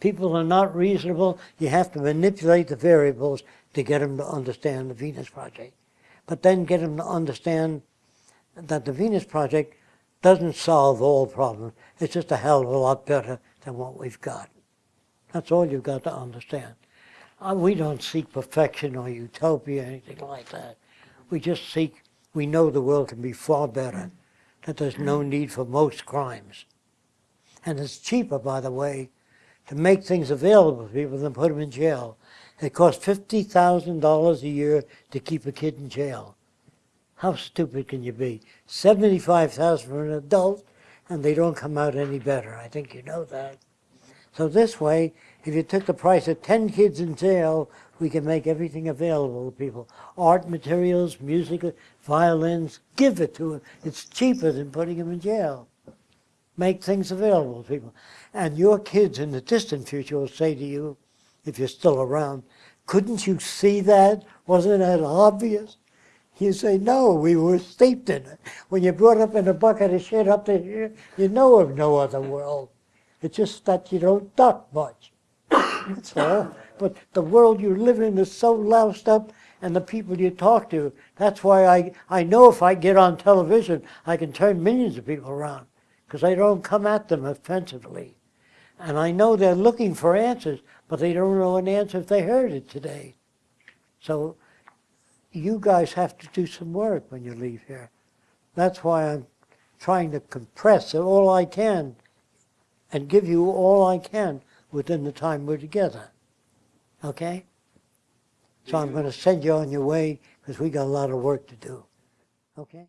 people are not reasonable, you have to manipulate the variables to get them to understand the Venus Project. But then get them to understand that the Venus Project doesn't solve all problems. It's just a hell of a lot better than what we've got. That's all you've got to understand. Uh, we don't seek perfection or utopia or anything like that. We just seek, we know the world can be far better, that there's no need for most crimes. And it's cheaper, by the way, to make things available to people than put them in jail. It costs $50,000 a year to keep a kid in jail. How stupid can you be? 75,000 for an adult, and they don't come out any better. I think you know that. So this way, if you took the price of 10 kids in jail, we can make everything available to people. Art materials, music, violins, give it to them. It's cheaper than putting them in jail. Make things available to people. And your kids in the distant future will say to you, if you're still around, couldn't you see that? Wasn't that obvious? You say, no, we were steeped in it. When you're brought up in a bucket of shit up to here, you know of no other world. It's just that you don't duck much. That's all. But the world you live in is so loused up and the people you talk to. That's why I, I know if I get on television, I can turn millions of people around because I don't come at them offensively. And I know they're looking for answers, but they don't know an answer if they heard it today. So you guys have to do some work when you leave here. That's why I'm trying to compress all I can and give you all I can within the time we're together. Okay? So I'm going to send you on your way because we got a lot of work to do. Okay?